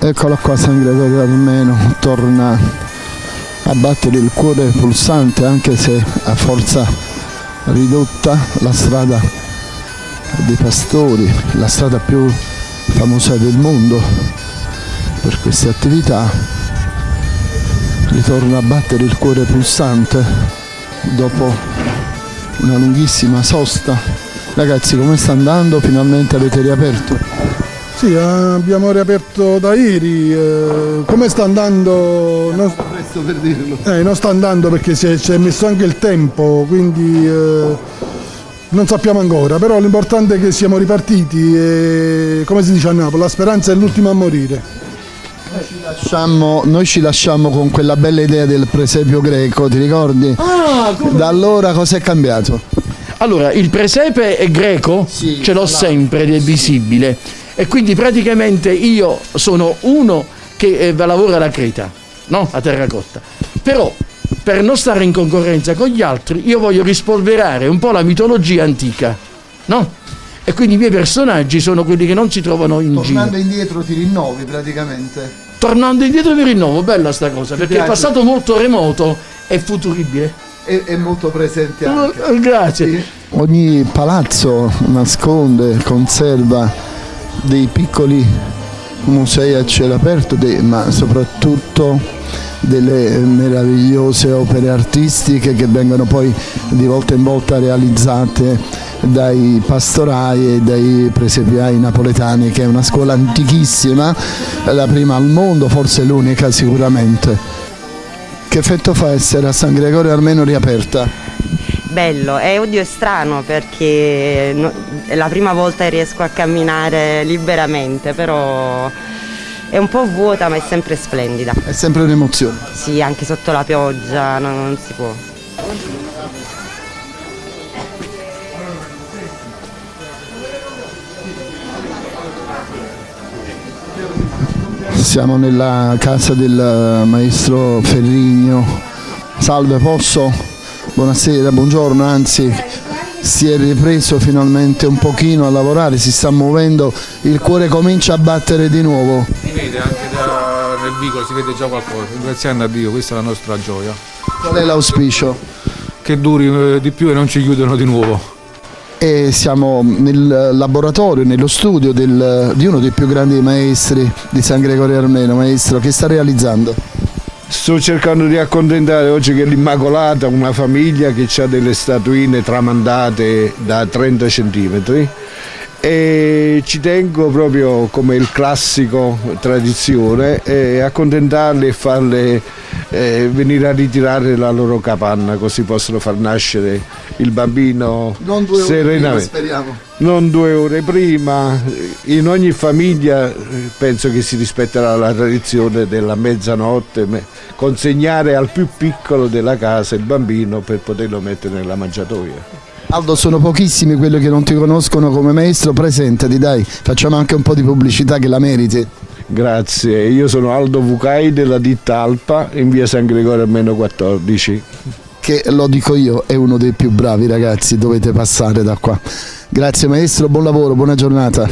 Eccolo qua San Gregorio Armeno, torna a battere il cuore pulsante anche se a forza ridotta la strada dei pastori, la strada più famosa del mondo per queste attività, ritorna a battere il cuore pulsante dopo una lunghissima sosta. Ragazzi come sta andando? Finalmente avete riaperto? Sì, abbiamo riaperto da ieri, eh, come sta andando? Non, Presto per dirlo. eh, non sta andando perché si è, ci è messo anche il tempo, quindi eh, non sappiamo ancora, però l'importante è che siamo ripartiti e come si dice a Napoli, la speranza è l'ultima a morire. Lasciamo- noi ci lasciamo con quella bella idea del presepio greco, ti ricordi? Da allora cosa è cambiato? Allora, il presepe è greco, Sì, ce l'ho sempre ed è visibile. E quindi praticamente io sono uno che eh, lavora alla creta, no? A terracotta. Però, per non stare in concorrenza con gli altri, io voglio rispolverare un po' la mitologia antica, no? E quindi i miei personaggi sono quelli che non si trovano in giro. indietro ti rinnovi praticamente. Tornando indietro vi rinnovo, bella sta cosa, perché piace? il passato molto remoto è futuribile. È, molto presente Eh, Grazie. Ogni palazzo nasconde, conserva dei piccoli musei a cielo aperto, dei- ma soprattutto delle meravigliose opere artistiche che vengono poi di volta in volta realizzate dai pastorai e dai presepiai napoletani, che è una scuola antichissima, la prima al mondo, forse l'unica sicuramente. Che effetto fa essere a San Gregorio Armeno riaperta? Bello, è oddio è strano perché no- è la prima volta che riesco a camminare liberamente, però è un po' vuota ma è sempre splendida. È sempre un'emozione. Sì, anche sotto la pioggia non, non si può. Siamo nella casa del maestro Ferrigno. Salve, posso? Buonasera, buongiorno, anzi si è ripreso finalmente un pochino a lavorare, si sta muovendo, il cuore comincia a battere di nuovo. Si vede anche nel vicolo, si vede già qualcosa. Ringraziando a Dio, questa è la nostra gioia. Qual è l'auspicio? Che duri eh, di più e non ci chiudono di nuovo. E siamo nel laboratorio, nello studio del- di uno dei più grandi maestri di San Gregorio Armeno, maestro, che sta realizzando? Sto cercando di accontentare oggi che l'Immacolata, una famiglia che ha delle statuine tramandate da 30 cm e ci tengo proprio come il classico tradizione e accontentarli e farle eh, venire a ritirare la loro capanna così possono far nascere il bambino serenamente. speriamo. Non due ore prima, in ogni famiglia eh, penso che si rispetterà la tradizione della mezzanotte, me- consegnare al più piccolo della casa il bambino per poterlo mettere nella mangiatoia. Aldo sono pochissimi quelli che non ti conoscono come maestro, presentati dai, facciamo anche un po' di pubblicità che la meriti. Grazie, io sono Aldo Vucai della ditta Alpa in via San Gregorio almeno 14. Che lo dico io, è uno dei più bravi ragazzi, dovete passare da qua. Grazie maestro, buon lavoro, buona giornata.